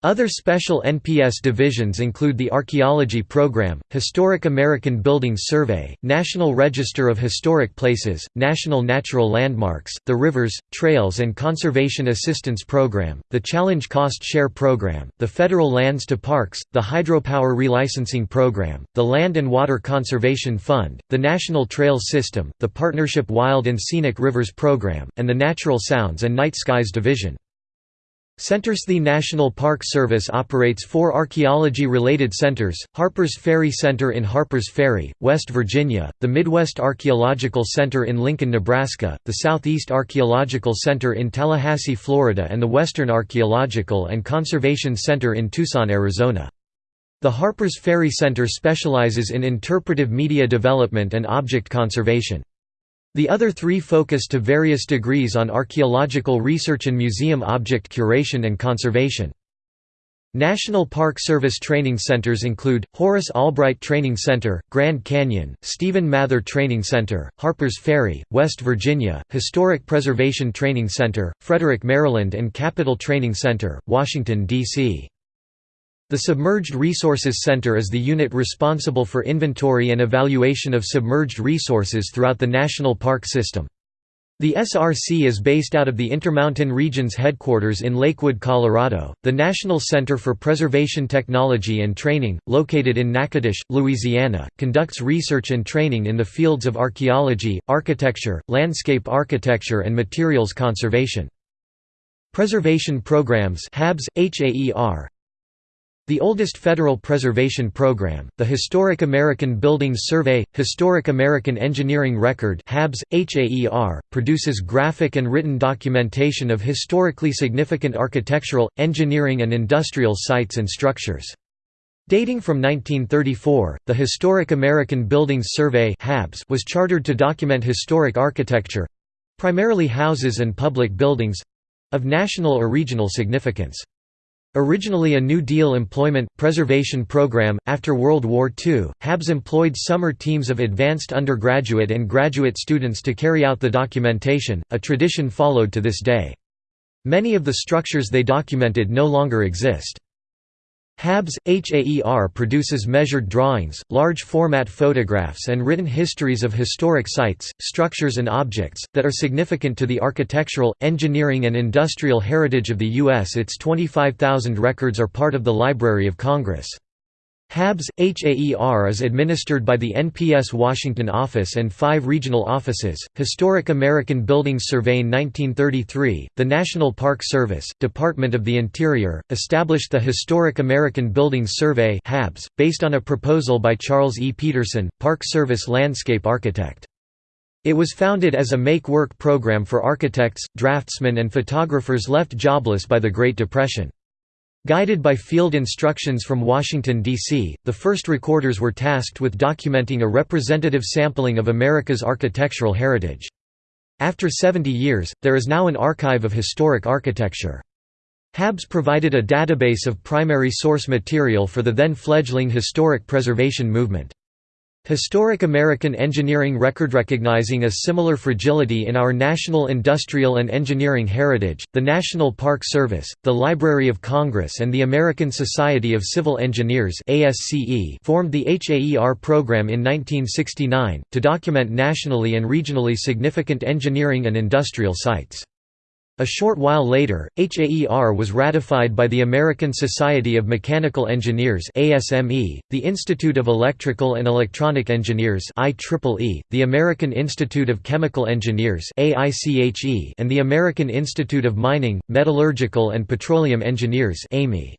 Other special NPS divisions include the Archaeology Program, Historic American Buildings Survey, National Register of Historic Places, National Natural Landmarks, the Rivers, Trails and Conservation Assistance Program, the Challenge Cost Share Program, the Federal Lands to Parks, the Hydropower Relicensing Program, the Land and Water Conservation Fund, the National Trails System, the Partnership Wild and Scenic Rivers Program, and the Natural Sounds and Night Skies Division. Centers The National Park Service operates four archaeology-related centers, Harpers Ferry Center in Harpers Ferry, West Virginia, the Midwest Archaeological Center in Lincoln, Nebraska, the Southeast Archaeological Center in Tallahassee, Florida and the Western Archaeological and Conservation Center in Tucson, Arizona. The Harpers Ferry Center specializes in interpretive media development and object conservation. The other three focus to various degrees on archaeological research and museum object curation and conservation. National Park Service training centers include, Horace Albright Training Center, Grand Canyon, Stephen Mather Training Center, Harpers Ferry, West Virginia, Historic Preservation Training Center, Frederick, Maryland and Capitol Training Center, Washington, D.C. The Submerged Resources Center is the unit responsible for inventory and evaluation of submerged resources throughout the national park system. The SRC is based out of the Intermountain Region's headquarters in Lakewood, Colorado. The National Center for Preservation Technology and Training, located in Natchitoches, Louisiana, conducts research and training in the fields of archaeology, architecture, landscape architecture, and materials conservation. Preservation Programs HABS, HAER, the oldest federal preservation program, the Historic American Buildings Survey, Historic American Engineering Record HABS, HAER, produces graphic and written documentation of historically significant architectural, engineering and industrial sites and structures. Dating from 1934, the Historic American Buildings Survey was chartered to document historic architecture—primarily houses and public buildings—of national or regional significance. Originally a New Deal employment, preservation program, after World War II, HABS employed summer teams of advanced undergraduate and graduate students to carry out the documentation, a tradition followed to this day. Many of the structures they documented no longer exist. HABS, HAER produces measured drawings, large-format photographs and written histories of historic sites, structures and objects, that are significant to the architectural, engineering and industrial heritage of the U.S. Its 25,000 records are part of the Library of Congress. HABS, HAER is administered by the NPS Washington office and five regional offices, Historic American Buildings Survey 1933, the National Park Service, Department of the Interior, established the Historic American Buildings Survey HABS, based on a proposal by Charles E. Peterson, Park Service landscape architect. It was founded as a make-work program for architects, draftsmen and photographers left jobless by the Great Depression. Guided by field instructions from Washington, D.C., the first recorders were tasked with documenting a representative sampling of America's architectural heritage. After 70 years, there is now an archive of historic architecture. HABS provided a database of primary source material for the then fledgling historic preservation movement. Historic American engineering record recognizing a similar fragility in our national industrial and engineering heritage, the National Park Service, the Library of Congress and the American Society of Civil Engineers formed the HAER program in 1969, to document nationally and regionally significant engineering and industrial sites. A short while later, HAER was ratified by the American Society of Mechanical Engineers ASME, the Institute of Electrical and Electronic Engineers IEEE, the American Institute of Chemical Engineers AICHE, and the American Institute of Mining, Metallurgical and Petroleum Engineers AME.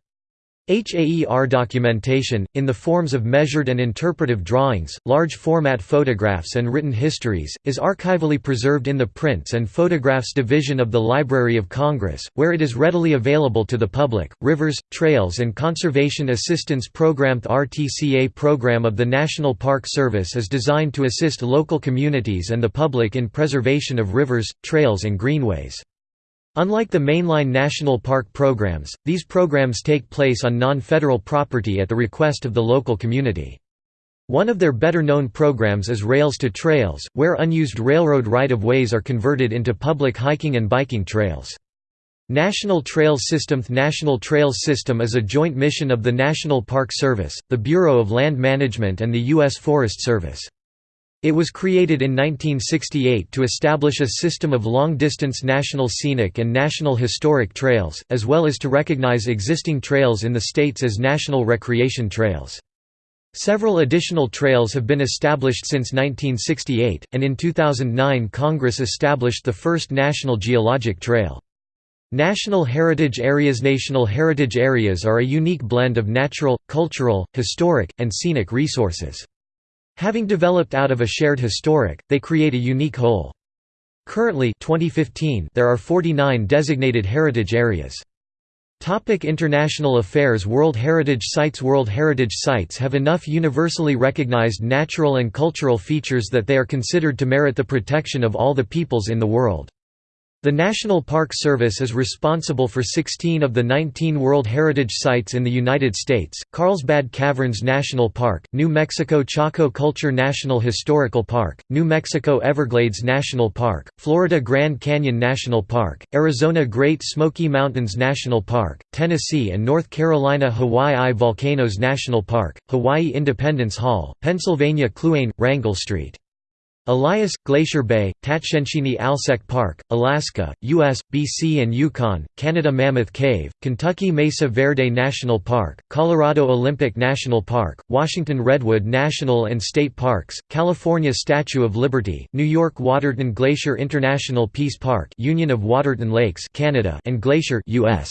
HAER documentation, in the forms of measured and interpretive drawings, large-format photographs and written histories, is archivally preserved in the Prints and Photographs Division of the Library of Congress, where it is readily available to the public. Rivers, Trails and Conservation Assistance Program The RTCA program of the National Park Service is designed to assist local communities and the public in preservation of rivers, trails and greenways. Unlike the mainline national park programs, these programs take place on non-federal property at the request of the local community. One of their better-known programs is Rails to Trails, where unused railroad right-of-ways are converted into public hiking and biking trails. National Trails System National Trails System is a joint mission of the National Park Service, the Bureau of Land Management and the U.S. Forest Service. It was created in 1968 to establish a system of long-distance national scenic and national historic trails, as well as to recognize existing trails in the states as national recreation trails. Several additional trails have been established since 1968, and in 2009 Congress established the first National Geologic Trail. National Heritage Areas National Heritage Areas are a unique blend of natural, cultural, historic, and scenic resources. Having developed out of a shared historic, they create a unique whole. Currently 2015, there are 49 designated heritage areas. Topic International affairs World Heritage Sites World Heritage Sites have enough universally recognized natural and cultural features that they are considered to merit the protection of all the peoples in the world. The National Park Service is responsible for 16 of the 19 World Heritage Sites in the United States, Carlsbad Caverns National Park, New Mexico Chaco Culture National Historical Park, New Mexico Everglades National Park, Florida Grand Canyon National Park, Arizona Great Smoky Mountains National Park, Tennessee and North Carolina Hawaii Volcanoes National Park, Hawaii Independence Hall, Pennsylvania Kluane, Wrangell Street. Elias, Glacier Bay, Tatshenshini Alsek Park, Alaska, U.S., BC and Yukon, Canada Mammoth Cave, Kentucky Mesa Verde National Park, Colorado Olympic National Park, Washington Redwood National and State Parks, California Statue of Liberty, New York Waterton Glacier International Peace Park Union of Waterton Lakes Canada and Glacier US.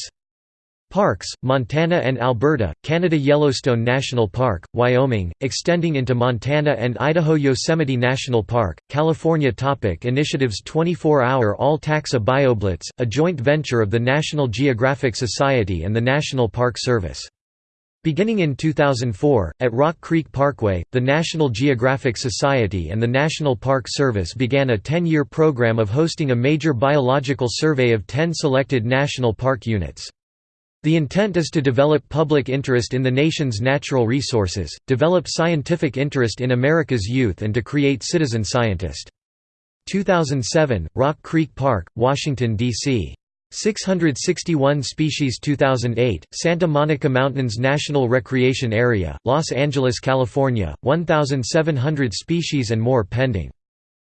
Parks, Montana and Alberta, Canada Yellowstone National Park, Wyoming, extending into Montana and Idaho Yosemite National Park, California Topic Initiatives 24-hour All-Taxa BioBlitz, a joint venture of the National Geographic Society and the National Park Service. Beginning in 2004, at Rock Creek Parkway, the National Geographic Society and the National Park Service began a 10-year program of hosting a major biological survey of 10 selected national park units. The intent is to develop public interest in the nation's natural resources, develop scientific interest in America's youth and to create citizen scientist. 2007, Rock Creek Park, Washington, D.C. 661 species 2008, Santa Monica Mountains National Recreation Area, Los Angeles, California, 1,700 species and more pending.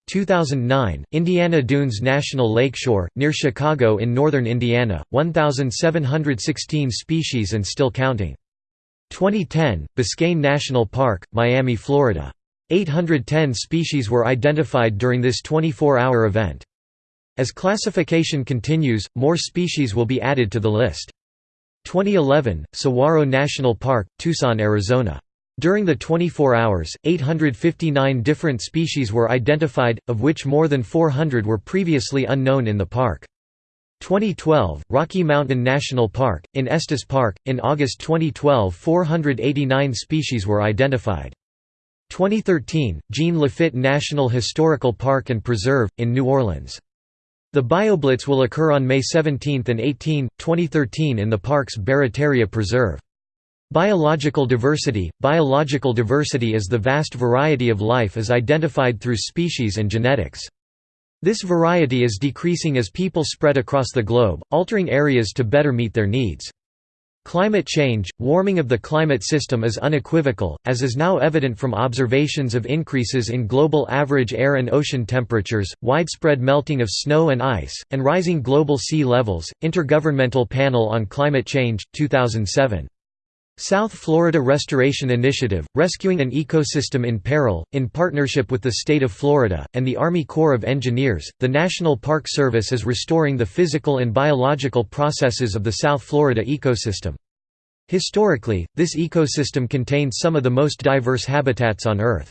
2009, Indiana Dunes National Lakeshore, near Chicago in northern Indiana, 1,716 species and still counting. 2010, Biscayne National Park, Miami, Florida. 810 species were identified during this 24-hour event. As classification continues, more species will be added to the list. 2011, Saguaro National Park, Tucson, Arizona. During the 24 hours, 859 different species were identified, of which more than 400 were previously unknown in the park. 2012, Rocky Mountain National Park, in Estes Park, in August 2012 489 species were identified. 2013, Jean Lafitte National Historical Park and Preserve, in New Orleans. The BioBlitz will occur on May 17 and 18, 2013 in the park's Barataria Preserve. Biological diversity – Biological diversity is the vast variety of life as identified through species and genetics. This variety is decreasing as people spread across the globe, altering areas to better meet their needs. Climate change, warming of the climate system is unequivocal, as is now evident from observations of increases in global average air and ocean temperatures, widespread melting of snow and ice, and rising global sea levels. Intergovernmental Panel on Climate Change, 2007. South Florida Restoration Initiative, rescuing an ecosystem in peril, in partnership with the state of Florida, and the Army Corps of Engineers, the National Park Service is restoring the physical and biological processes of the South Florida ecosystem. Historically, this ecosystem contains some of the most diverse habitats on Earth.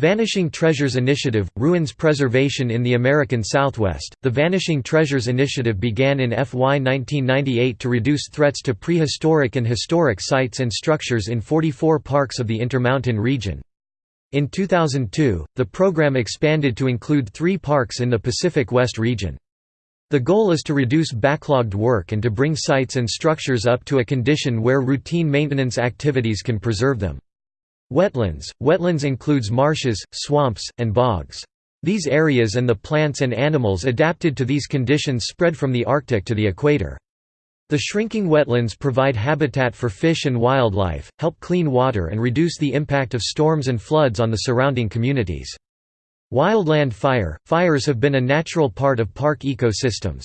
Vanishing Treasures Initiative – Ruins Preservation in the American Southwest The Vanishing Treasures Initiative began in FY 1998 to reduce threats to prehistoric and historic sites and structures in 44 parks of the Intermountain region. In 2002, the program expanded to include three parks in the Pacific West region. The goal is to reduce backlogged work and to bring sites and structures up to a condition where routine maintenance activities can preserve them. Wetlands – Wetlands includes marshes, swamps, and bogs. These areas and the plants and animals adapted to these conditions spread from the Arctic to the equator. The shrinking wetlands provide habitat for fish and wildlife, help clean water and reduce the impact of storms and floods on the surrounding communities. Wildland fire – Fires have been a natural part of park ecosystems.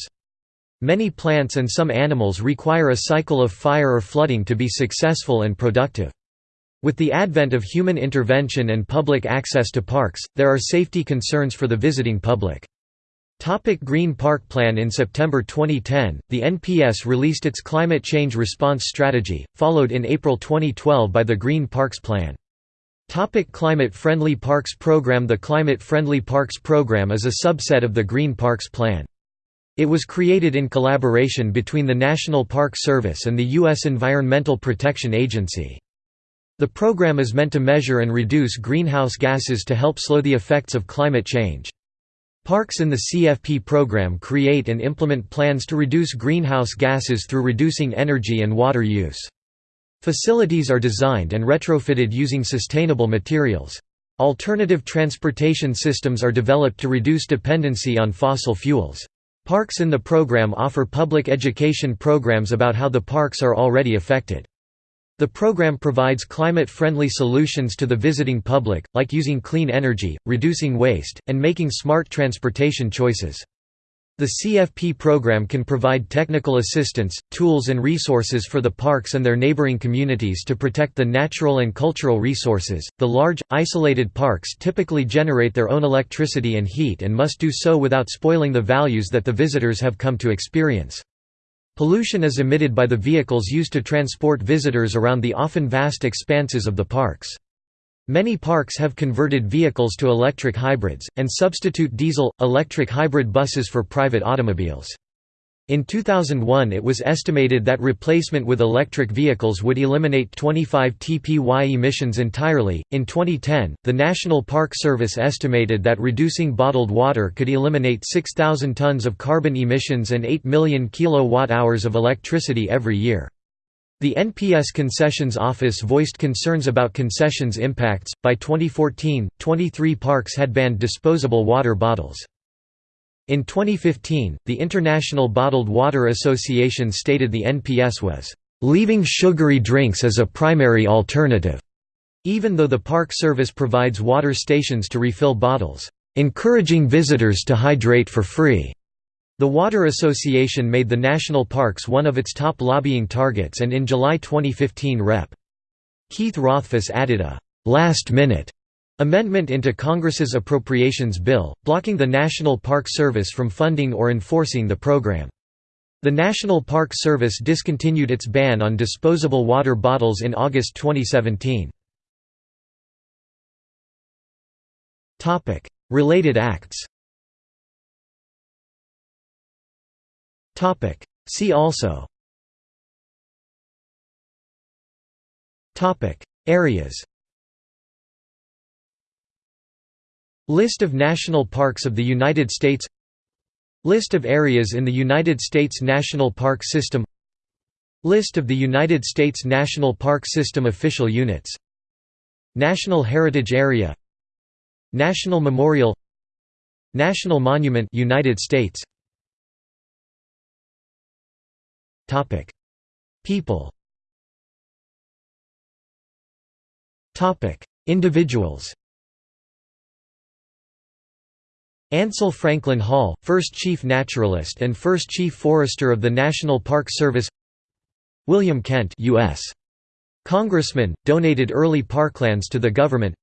Many plants and some animals require a cycle of fire or flooding to be successful and productive. With the advent of human intervention and public access to parks, there are safety concerns for the visiting public. Topic Green Park Plan In September 2010, the NPS released its climate change response strategy, followed in April 2012 by the Green Parks Plan. Topic Climate Friendly Parks Program The Climate Friendly Parks Program is a subset of the Green Parks Plan. It was created in collaboration between the National Park Service and the U.S. Environmental Protection Agency. The program is meant to measure and reduce greenhouse gases to help slow the effects of climate change. Parks in the CFP program create and implement plans to reduce greenhouse gases through reducing energy and water use. Facilities are designed and retrofitted using sustainable materials. Alternative transportation systems are developed to reduce dependency on fossil fuels. Parks in the program offer public education programs about how the parks are already affected. The program provides climate-friendly solutions to the visiting public, like using clean energy, reducing waste, and making smart transportation choices. The CFP program can provide technical assistance, tools and resources for the parks and their neighboring communities to protect the natural and cultural resources. The large, isolated parks typically generate their own electricity and heat and must do so without spoiling the values that the visitors have come to experience. Pollution is emitted by the vehicles used to transport visitors around the often vast expanses of the parks. Many parks have converted vehicles to electric hybrids, and substitute diesel-electric hybrid buses for private automobiles. In 2001 it was estimated that replacement with electric vehicles would eliminate 25 TPY emissions entirely. In 2010, the National Park Service estimated that reducing bottled water could eliminate 6,000 tons of carbon emissions and 8 million kilowatt-hours of electricity every year. The NPS Concessions Office voiced concerns about concessions impacts. By 2014, 23 parks had banned disposable water bottles. In 2015, the International Bottled Water Association stated the NPS was, "...leaving sugary drinks as a primary alternative." even though the Park Service provides water stations to refill bottles, encouraging visitors to hydrate for free. The Water Association made the national parks one of its top lobbying targets and in July 2015 Rep. Keith Rothfus added a last-minute Amendment into Congress's Appropriations Bill, blocking the National Park Service from funding or enforcing the program. The National Park Service discontinued its ban on disposable water bottles in August 2017. Related acts See also Areas List of national parks of the United States List of areas in the United States National Park System List of the United States National Park System official units National Heritage Area National Memorial National Monument United States. Topic. People Topic. Individuals Ansel Franklin Hall, first Chief Naturalist and first Chief Forester of the National Park Service William Kent U.S. Congressman, donated early parklands to the government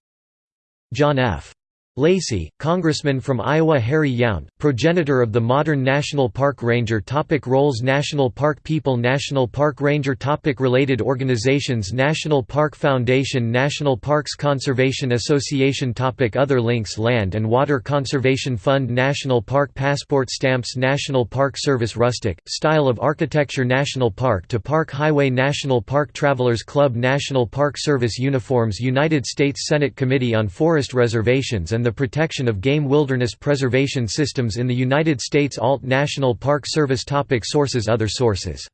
John F. Lacey, Congressman from Iowa Harry Yount, progenitor of the modern National Park Ranger topic Roles National Park People National Park Ranger topic Related organizations National Park Foundation National Parks Conservation Association topic Other links Land and Water Conservation Fund National Park Passport Stamps National Park Service Rustic, Style of Architecture National Park to Park Highway National Park Travelers Club National Park Service Uniforms United States Senate Committee on Forest Reservations and and the protection of game wilderness preservation systems in the United States Alt National Park Service topic Sources Other sources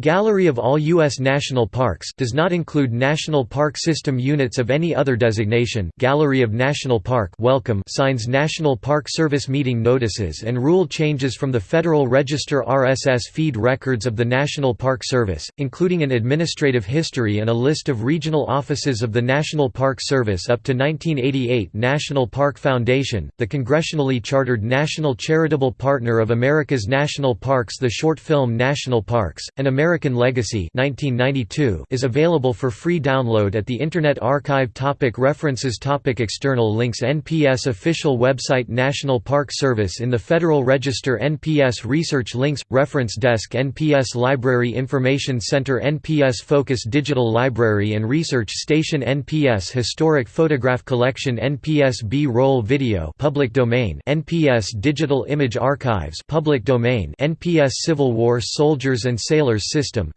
Gallery of all U.S. national parks does not include National Park System units of any other designation Gallery of National Park welcome signs National Park Service meeting notices and rule changes from the Federal Register RSS feed records of the National Park Service, including an administrative history and a list of regional offices of the National Park Service up to 1988 National Park Foundation, the congressionally chartered national charitable partner of America's national parks the short film National Parks, and American American Legacy 1992 is available for free download at the Internet Archive topic References topic External links NPS official website National Park Service in the Federal Register NPS Research links – Reference Desk NPS Library Information Center NPS Focus Digital Library and Research Station NPS Historic Photograph Collection NPS B-roll Video public domain NPS Digital Image Archives public domain NPS Civil War Soldiers and Sailors System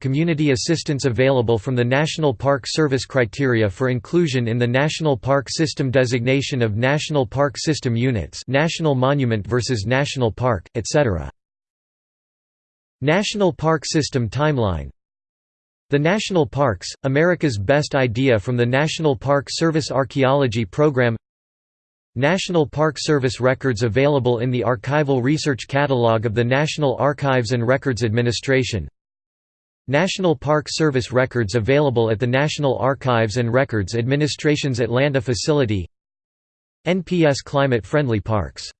community assistance available from the National Park Service criteria for inclusion in the National Park System designation of National Park System units National Monument versus National Park, etc. National Park System timeline the National Parks, America's Best Idea from the National Park Service Archaeology Program National Park Service records available in the Archival Research Catalog of the National Archives and Records Administration. National Park Service records available at the National Archives and Records Administration's Atlanta facility NPS Climate Friendly Parks